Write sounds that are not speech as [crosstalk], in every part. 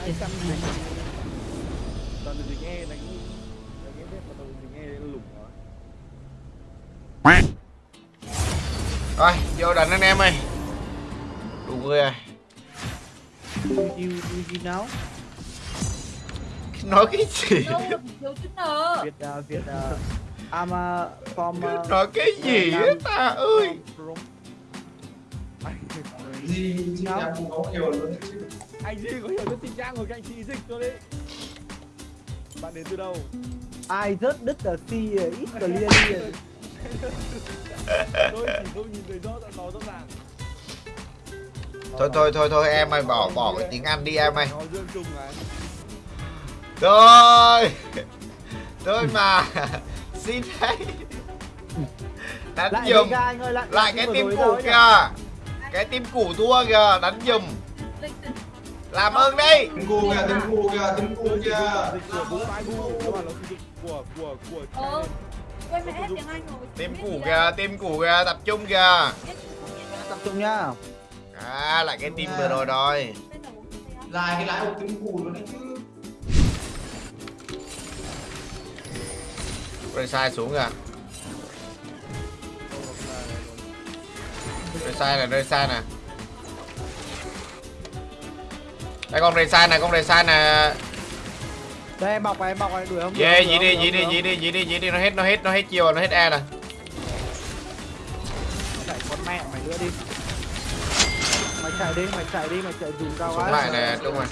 hai trăm dính toàn là dính e đánh đánh em biết mà là dính e nó lủng nó Rồi, vô đánh anh em ơi. Đủ người rồi. You, you, you, know? Nói cái gì? Việt, uh, Việt, uh, I'm uh, from... Uh, Nói cái gì á ta ơi? Gì gì cũng có nhiều luôn anh gì có hiểu cái tình trạng của các anh chị dịch tôi đấy? Bạn đến từ đâu? I just did the sea uh, ít clearly. [laughs] tôi chỉ không nhìn thấy rõ nó rõ ràng. Thôi thôi thôi thôi em ơi bỏ bỏ cái tiếng Anh đi em ơi. Này Thôi! [laughs] Thôi mà! [laughs] Xin đấy Đánh Lại giùm Vega anh ơi, lại Lại cái tim rồi củ kìa. Cái tim củ thua kìa Đánh giùm Làm ơn đi tiếng cu kìa tiếng cu kìa tiếng cu kìa Ờ Quên mẹ hết tiếng Anh rồi Tim Biết củ kìa. Tim củ kìa Tập trung kìa. Tập trung nhá. À lại cái tim vừa rồi rồi dài cái lái một tiếng cu luôn đấy chứ Rồi sai xuống kìa Rồi sai này rồi sai nè Đây con sai này con sai nè Đây em bọc này, em bọc này, đuổi không? Dí không, đi dí không, đi dí đi dí đi dí đi nó hết nó hết nó hết chiều nó hết e nè. Chạy con mẹ mày nữa đi. Mày chạy đi, mày chạy đi, mày chạy dùm cao Xuống lại nè đúng rồi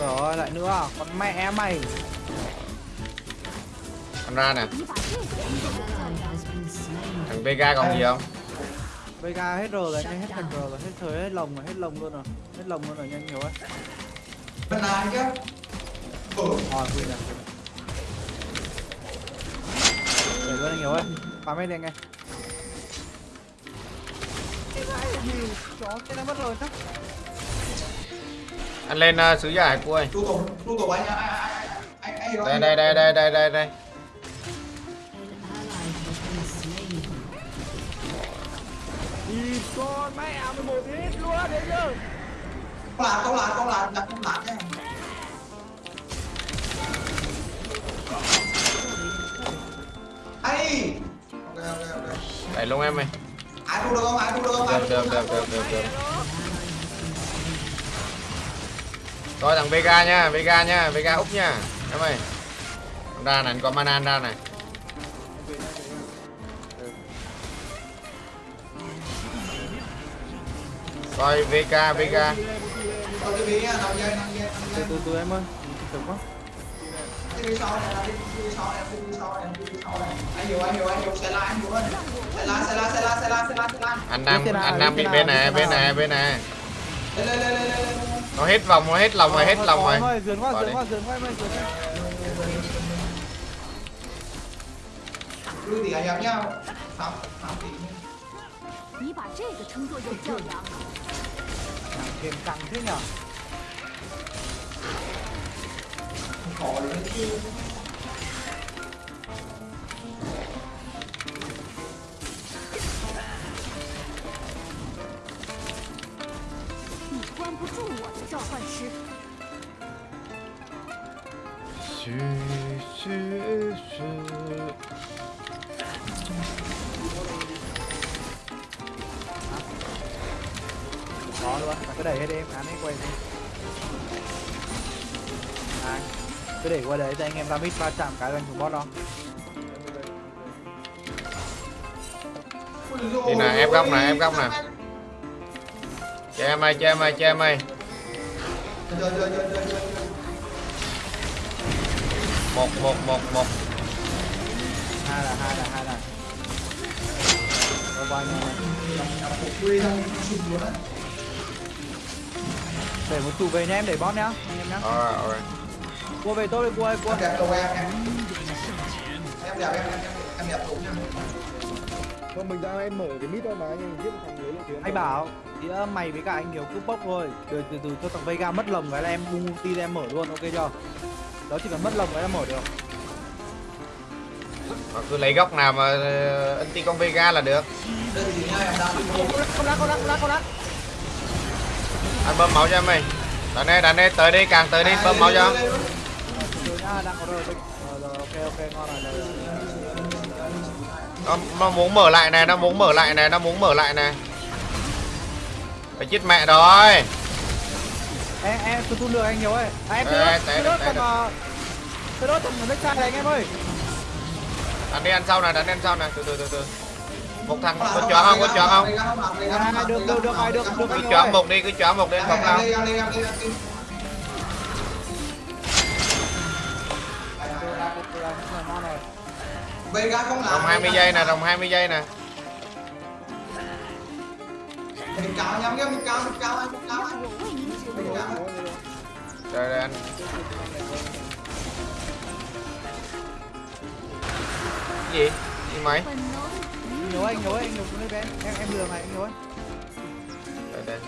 Rồi, lại nữa, à? con mẹ mày. Con ra nè Thằng Vega còn gì không Vega hết rồi rồi, nhanh hết thành rồi, hết thời hết lồng rồi, hết lồng luôn rồi. Hết lồng luôn rồi, nhanh nhiều ấy. bên này chứ ừ Rồi, quên rồi. Để luôn anh nhiều ơi. Phá mấy đi anh em. Chó cái nó mất rồi chắc. Anh lên uh, sứ giả hải cua ơi tu tổ tu tổ anh anh anh anh anh Đây đây đây đây đây đây đây 11 hit luôn đấy chứ Con lạc, con lạc, con lạc, đặt con lạc nha Ây Ok, ok, Đẩy luôn em ơi Ai thu được không, ai thu được không, ai thu được không Được, được, được, được, được Rồi thằng Vega nha, Vega nha, Vega Úc nha. Em ơi. Ra này, anh có mana ra này. nằm dây, nằm Từ dây. từ từ em ơi. Từ quá. Cái đi sau này, đi đi sau này, đi sau này, đi sau này. Anh hiểu, anh hiểu, anh hiểu, xe la, anh hiểu ơi. Xe la, xe la, xe la, xe la, xe la, xe la. Anh Nam Biết thế nào, anh Nam biết bị thế bên nào, này biết thế bên nào. này bên này Lên, lên, lên, lên, lên, lên. Nó hết vòng nó hết lòng rồi hết lòng rồi Em ơi, dườn qua, Bỏ dườn đi. qua, dườn qua em ơi, dườn qua. Lui thì anh em nhau. Tám, tám tỷ. 你把这个称作有教养？ 你关不住我的召唤师。Có luôn, bạn cứ đẩy hết đi em, án ấy quay đi. À, cứ để qua đấy cho anh em ra mid va chạm cái là anh thủ boss đó. Đi nè, ép góc nè, ép góc nè. Cho em ơi cho em ơi cho em ơi một một một một Hai là hai là hai là. Rồi bao nhiêu Để một tụ về nhá em để boss nhá, anh em nhá. alright alright Cua về tôi đi cua ơi, cua. Em đẹp cầu em, em. Em đẹp, em, em, em, em đẹp nha. Không mình ra em mở cái mít thôi mà anh em giết thằng đấy là Anh bảo thì mày với cả anh nhiều cúp bốc thôi từ từ từ cho thằng Vega mất lồng cái là em bung ulti ra em mở luôn ok chưa đó chỉ cần mất lồng cái là mở được Mà cứ lấy góc nào mà ờ, anti con Vega là được nha đang Không đắt, không đắt, không đắt, không đắt. Anh bơm máu cho em mày đánh đây đánh đây tới đi càng tới đi bơm máu cho. rồi. nó, nó muốn mở lại này nó muốn mở lại này nó muốn mở lại này. Phải chết mẹ rồi. Em, em, tôi tu được anh nhiều ơi. À, em tôi đốt, té tôi đốt thằng nước chai này anh em ơi. đánh đi ăn sau này đánh đi ăn sau này. Từ từ từ từ một thằng có chọn không? Có chọn không? À, được được được rồi được được. Cứ chọn một đi cứ chọn một đi không đâu đồng 20 giây nè đồng 20 giây nè. Trời ơi anh. Gì? Gì mày? 本能 Nhiều anh, nhiều anh, nhiều xuống đây với em. Em, em lừa mày, anh ơi. đây đây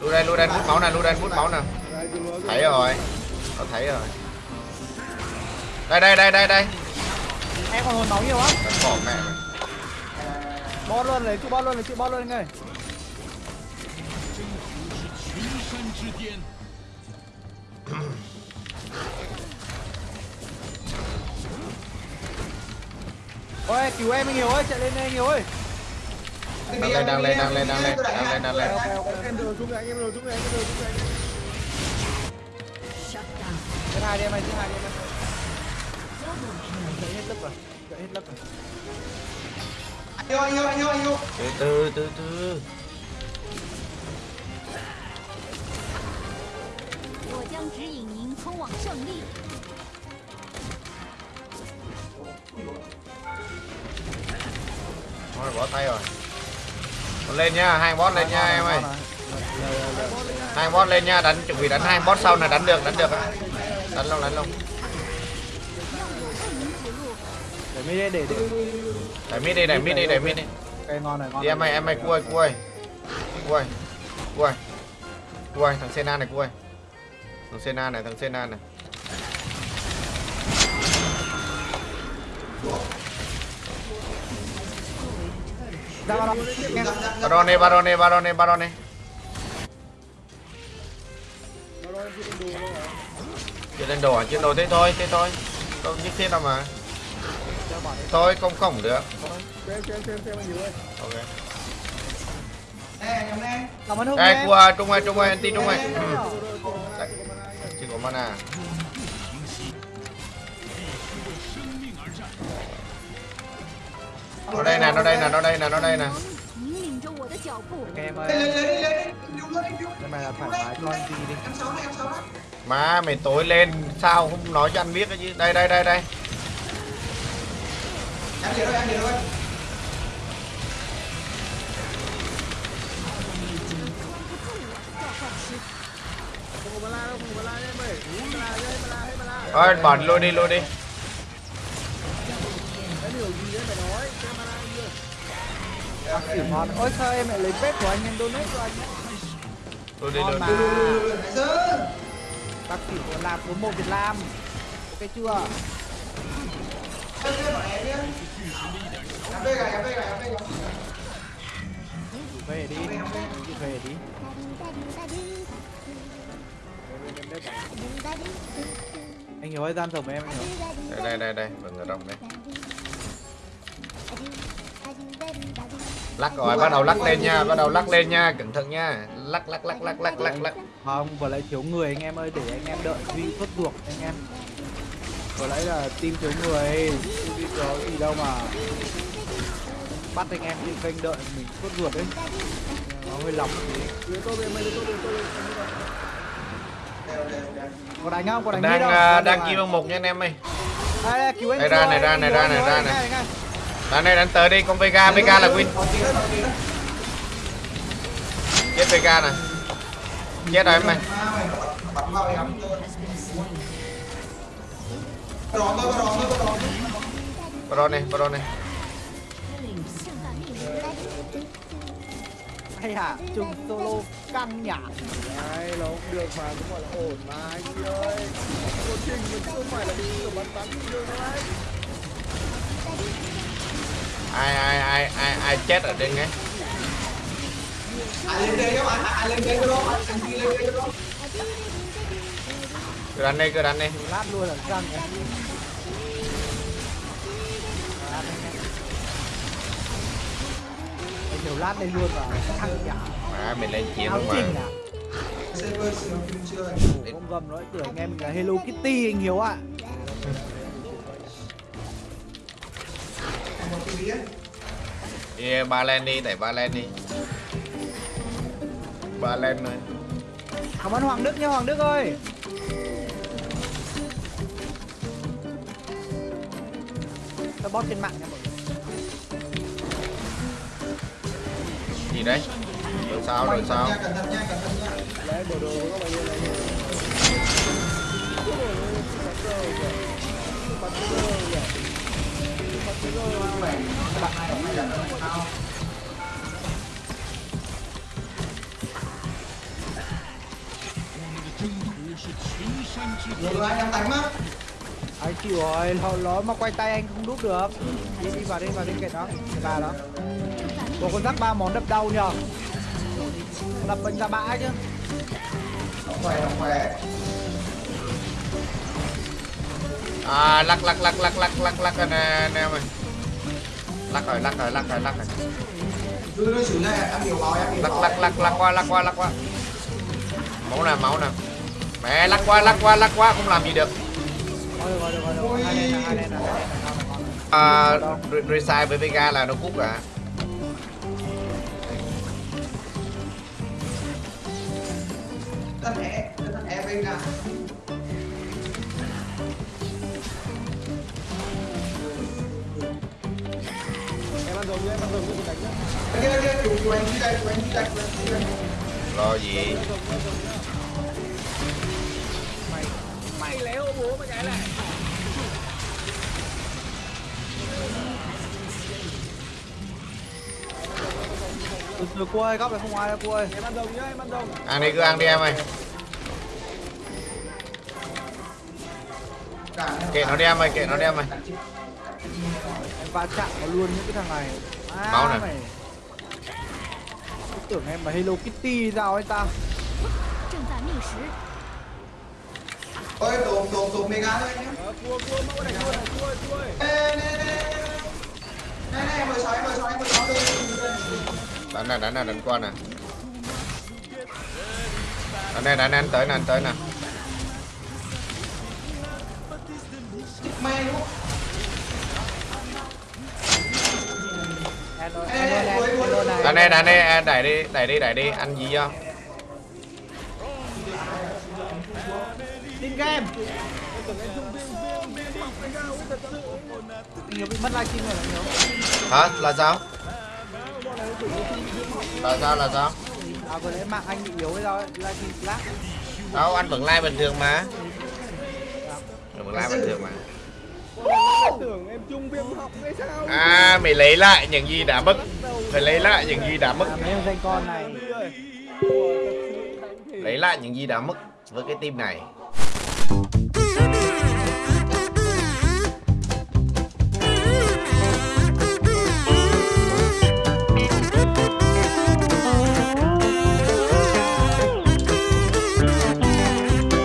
lưu đây lưu đây hút máu nè lưu đây hút máu nè thấy rồi nó thấy rồi đây đây đây đây đây Em còn hồn máu nhiều lắm. Bỏ mẹ mày Bot luôn, lấy chữ bot luôn, lấy chữ bot luôn anh ơi. ôi cứu em anh hiểu ơi chạy lên đây nhiều hiểu ơi. Đang lên đang lên đang lên đang lên đang lên đang lên. Em đưa xuống anh em đưa xuống anh em đưa xuống anh thứ hai đi em ơi thứ hai đi em ơi chạy hết lấp rồi chạy hết lấp rồi. Anh yêu anh yêu anh yêu anh yêu từ từ từ từ. Hãy subscribe cho kênh Ghiền Mì Gõ Để không bỏ lỡ những video hấp dẫn Thôi bỏ tay rồi. Lên nha hai boss lên nha em ơi. Hai boss lên nha đánh chuẩn bị đánh hai boss sau này đánh được đánh được. Đánh luôn đánh luôn. Để mít đi để để. Để mid đi để mít đi để mít đi. Cây ngon này ngon đi em ơi em ơi cuôi cuôi cuôi cuôi cuôi thằng Sena này cuôi thằng Sena này thằng Sena này. Baron đi Baron đi chưa lên đồ à? Chưa đồ thế thôi thế thôi. Không nhất thiết đâu mà. Thôi không không được. Anh ok đây cua trung ơi trung ơi anti trung ơi Đấy, chưa có mana nó đây nè nó đây nè nó đây nè nó đây nè. Em ơi. Nhưng mà thoải mái cho anh gì đi. Má mày tối lên sao không nói cho anh biết cái chứ đây đây đây đây. Em đi rồi em đi rồi Ôi, bẩn luôn đi, luôn đi. Xỉu ngon. Ôi sao em lại lấy pet của anh, em donate cho anh. mà. đi nãy giờ Bác xỉu của làm số 1 Việt Nam. Ok chưa? Về đi. Về đi. Anh hiểu ơi, gian rồng em anh hiểu. đây đây đây đây đừng ở rộng đây lắc rồi bắt đầu lắc lên nha bắt đầu lắc lên nha cẩn thận nha lắc lắc lắc lắc lắc lắc lắc Không, vừa lại thiếu người anh em ơi, để anh em đợi Duy xuất ruột anh em. Vừa nãy là team thiếu người, Duy có gì đâu mà bắt anh em trên kênh đợi mình xuất ruột đấy. Nó hơi lỏng tí. Có đánh không? Có đánh đang đâu? à, đang kim bằng một nha anh em ơi Đây, đây, cứu anh Đây ra này, ra này, ra này, ra này. Anh ơi. đánh tới đi con Vega Vega là win. Chết Vega này. Chết rồi em tôi Baron này Baron này. Hay hả chung solo căng nhả Đấy, nó cũng được mà cũng gọi là ổn mà anh chị ơi. Cô Trình mình không phải là kiểu bắn bắn đâu anh ai ai ai ai ai chết ở đây nghe ai lên đây anh ai lên đây anh anh đi lên đây không cứ đánh đi cứ đánh đi. Lát luôn là nghe. Anh nhiều lát đây luôn vào căng nhả à mình lên chiến luôn mà. Chưa con gầm nói tưởng em mình là Hello Kitty anh Hiếu ạ [laughs] biết đi ba lên đi đẩy ba lên đi. Ba lên rồi cảm ơn Hoàng Đức nha Hoàng Đức ơi. Tôi bot trên mạng nha mọi người. Gì đấy. Rồi sao rồi sao? Cẩn thận nha cẩn thận nha Đấy, bộ đồ của các bạn như này này rồi anh em đánh mất anh chịu rồi nó, nó mà quay tay anh không đúc được. Đi đi vào đi vào đi kệ đó, kệ bà đó. Bộ con rắc ba món đập đầu nhờ. Đập bệnh ra bã chứ. Không khỏe không khỏe à lắc lắc lắc lắc lắc lắc lắc anh anh em ơi lắc rồi lắc rồi lắc rồi lắc rồi. Lắc lắc lắc lắc qua lắc qua lắc qua. Máu nè máu nè. Mẹ lắc qua lắc qua lắc qua không làm gì được. À, được với Vega là nó cút cả lên là hai lên Vega. Nhá, kia chủ chủ anh đi đây chủ anh đi đây chủ anh đi đây lo gì? Mày mày léo bố mày cái này từ từ cua ơi góc này không ai đâu cua ơi Em ăn rồng nhá, em ăn rồng ăn đi cứ ăn đi em ơi. Kệ nó đi em ơi kệ nó đi em ơi va chạm vào luôn những cái thằng này. À, máu này mày. Tôi tưởng em mà Hello Kitty sao ấy ta. Ôi đồn đồn đồn mega thôi nhé cua ờ, cua mẫu này cua này cua cua nè nè nè nè. Nè mười sáu mười sáu mười sáu đánh nè đánh nè đánh qua nè. Đánh nè đánh nè anh tới nè anh tới nè. Mày luôn đi đây đi đây đẩy đi đẩy đi đẩy đi. Ăn gì cho Tin game Anh bị mất livestream rồi anh hả? Là sao? Là sao là sao? À vừa nãy mạng anh bị yếu hay sao ấy, livestream lag đâu anh vẫn like bình thường mà. Anh vẫn like bình thường mà. Chung viêm học hay sao? À mày lấy lại những gì đã mất. Phải lấy lại những gì đã mất. Mấy ông danh con này. Lấy lại những gì đã mất với cái team này. 吃